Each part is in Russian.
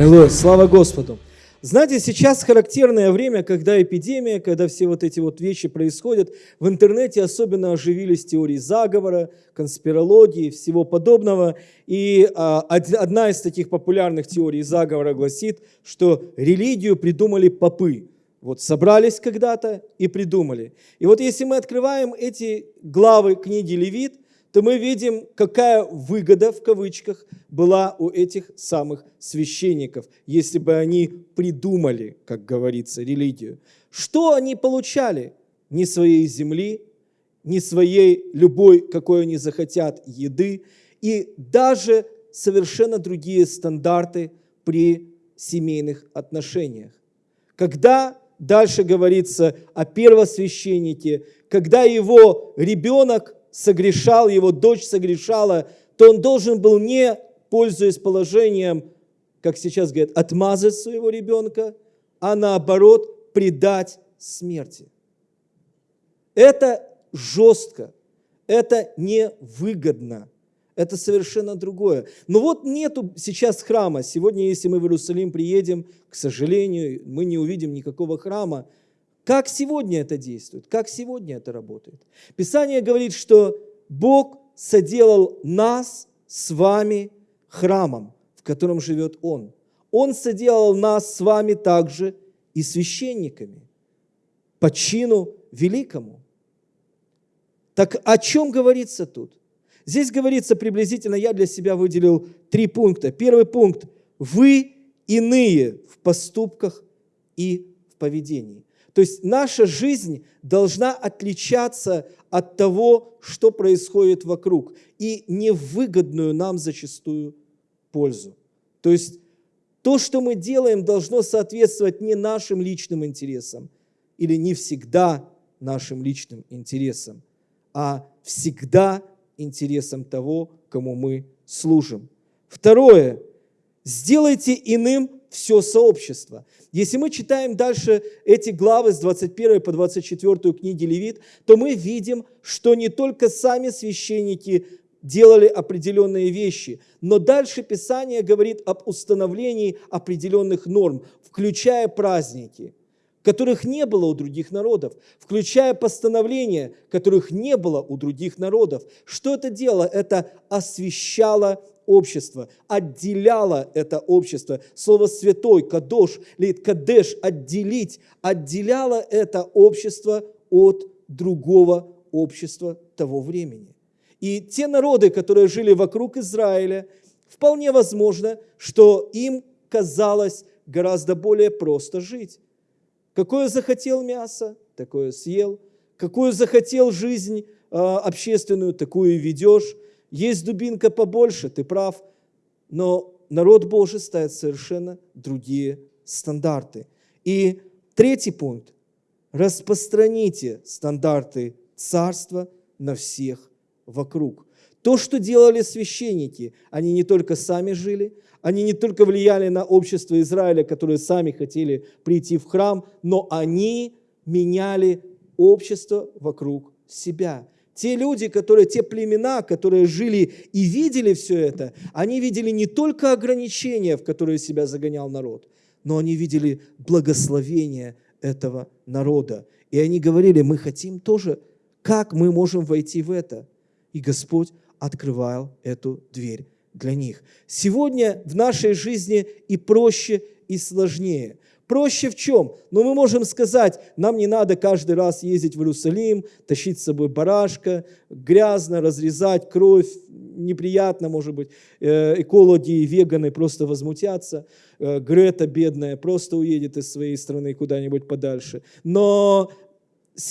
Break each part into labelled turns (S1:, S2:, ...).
S1: Аллилуйя, слава Господу. Знаете, сейчас характерное время, когда эпидемия, когда все вот эти вот вещи происходят, в интернете особенно оживились теории заговора, конспирологии, всего подобного. И а, одна из таких популярных теорий заговора гласит, что религию придумали попы. Вот собрались когда-то и придумали. И вот если мы открываем эти главы книги Левит, то мы видим, какая выгода, в кавычках, была у этих самых священников, если бы они придумали, как говорится, религию. Что они получали? Ни своей земли, ни своей любой, какой они захотят, еды, и даже совершенно другие стандарты при семейных отношениях. Когда дальше говорится о первосвященнике, когда его ребенок согрешал, его дочь согрешала, то он должен был не, пользуясь положением, как сейчас говорят, отмазать своего ребенка, а наоборот предать смерти. Это жестко, это невыгодно, это совершенно другое. Но вот нету сейчас храма. Сегодня, если мы в Иерусалим приедем, к сожалению, мы не увидим никакого храма, как сегодня это действует? Как сегодня это работает? Писание говорит, что Бог соделал нас с вами храмом, в котором живет Он. Он соделал нас с вами также и священниками по чину великому. Так о чем говорится тут? Здесь говорится приблизительно, я для себя выделил три пункта. Первый пункт – вы иные в поступках и в поведении. То есть наша жизнь должна отличаться от того, что происходит вокруг, и невыгодную нам зачастую пользу. То есть то, что мы делаем, должно соответствовать не нашим личным интересам или не всегда нашим личным интересам, а всегда интересам того, кому мы служим. Второе. Сделайте иным все сообщество. Если мы читаем дальше эти главы с 21 по 24 книги Левит, то мы видим, что не только сами священники делали определенные вещи, но дальше Писание говорит об установлении определенных норм, включая праздники, которых не было у других народов, включая постановления, которых не было у других народов. Что это делало? Это освещало общество, отделяло это общество. Слово «святой», «кадош», лит «кадеш», «отделить», отделяло это общество от другого общества того времени. И те народы, которые жили вокруг Израиля, вполне возможно, что им казалось гораздо более просто жить. Какое захотел мясо, такое съел. Какую захотел жизнь э, общественную, такую и ведешь. Есть дубинка побольше, ты прав, но народ Божий ставит совершенно другие стандарты. И третий пункт. Распространите стандарты царства на всех вокруг. То, что делали священники, они не только сами жили, они не только влияли на общество Израиля, которые сами хотели прийти в храм, но они меняли общество вокруг себя. Те люди, которые, те племена, которые жили и видели все это, они видели не только ограничения, в которые себя загонял народ, но они видели благословение этого народа. И они говорили, мы хотим тоже, как мы можем войти в это? И Господь открывал эту дверь для них. Сегодня в нашей жизни и проще, и сложнее. Проще в чем? Ну, мы можем сказать, нам не надо каждый раз ездить в Иерусалим, тащить с собой барашка, грязно, разрезать кровь, неприятно, может быть. Э, экологи и веганы просто возмутятся. Э, Грета, бедная, просто уедет из своей страны куда-нибудь подальше. Но,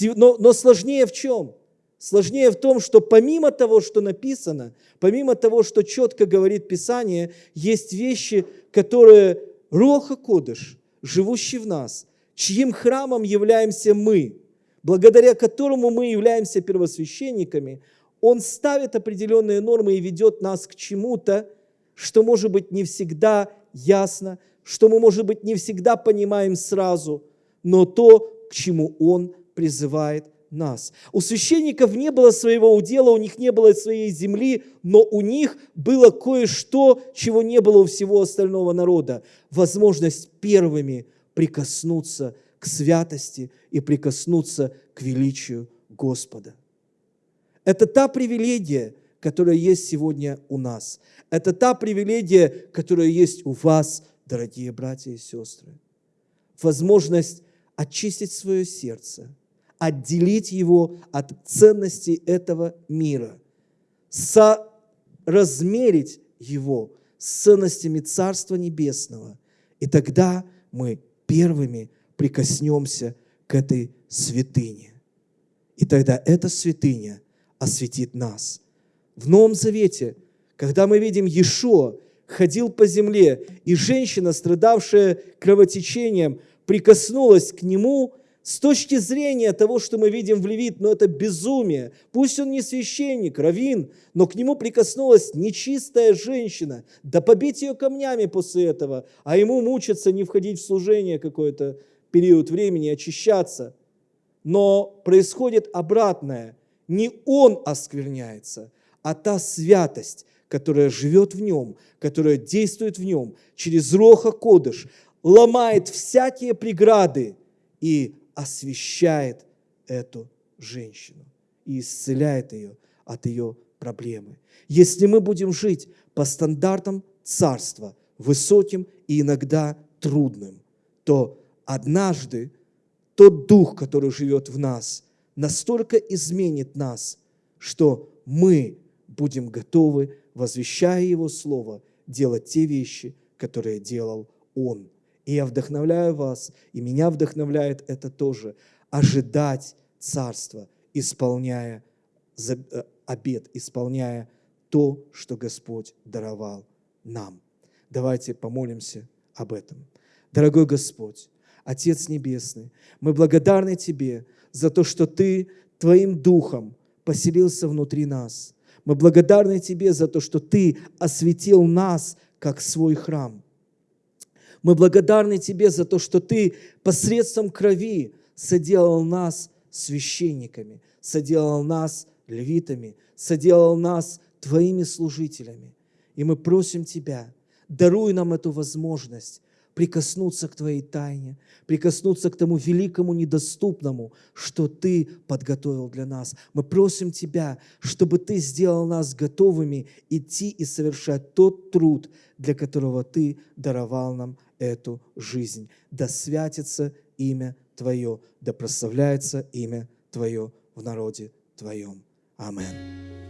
S1: но, но сложнее в чем? Сложнее в том, что помимо того, что написано, помимо того, что четко говорит Писание, есть вещи, которые Роха Кодыш – живущий в нас, чьим храмом являемся мы, благодаря которому мы являемся первосвященниками, он ставит определенные нормы и ведет нас к чему-то, что, может быть, не всегда ясно, что мы, может быть, не всегда понимаем сразу, но то, к чему он призывает нас. У священников не было своего удела, у них не было своей земли, но у них было кое-что, чего не было у всего остального народа. Возможность первыми прикоснуться к святости и прикоснуться к величию Господа. Это та привилегия, которая есть сегодня у нас. Это та привилегия, которая есть у вас, дорогие братья и сестры. Возможность очистить свое сердце, отделить его от ценностей этого мира, соразмерить его с ценностями Царства Небесного. И тогда мы первыми прикоснемся к этой святыне. И тогда эта святыня осветит нас. В Новом Завете, когда мы видим Иешуа, ходил по земле, и женщина, страдавшая кровотечением, прикоснулась к нему с точки зрения того, что мы видим в Левит, но это безумие. Пусть он не священник, равин, но к нему прикоснулась нечистая женщина. Да побить ее камнями после этого, а ему мучиться, не входить в служение какой-то период времени, очищаться. Но происходит обратное. Не он оскверняется, а та святость, которая живет в нем, которая действует в нем через Роха Кодыш, ломает всякие преграды и освещает эту женщину и исцеляет ее от ее проблемы. Если мы будем жить по стандартам царства, высоким и иногда трудным, то однажды тот дух, который живет в нас, настолько изменит нас, что мы будем готовы, возвещая Его Слово, делать те вещи, которые делал Он – и я вдохновляю вас, и меня вдохновляет это тоже, ожидать Царства, исполняя э, обед, исполняя то, что Господь даровал нам. Давайте помолимся об этом. Дорогой Господь, Отец Небесный, мы благодарны Тебе за то, что Ты Твоим Духом поселился внутри нас. Мы благодарны Тебе за то, что Ты осветил нас, как свой храм – мы благодарны Тебе за то, что Ты посредством крови соделал нас священниками, соделал нас левитами, соделал нас Твоими служителями. И мы просим Тебя, даруй нам эту возможность прикоснуться к Твоей тайне, прикоснуться к тому великому недоступному, что Ты подготовил для нас. Мы просим Тебя, чтобы Ты сделал нас готовыми идти и совершать тот труд, для которого Ты даровал нам эту жизнь. Да святится имя Твое, да прославляется имя Твое в народе Твоем. Аминь.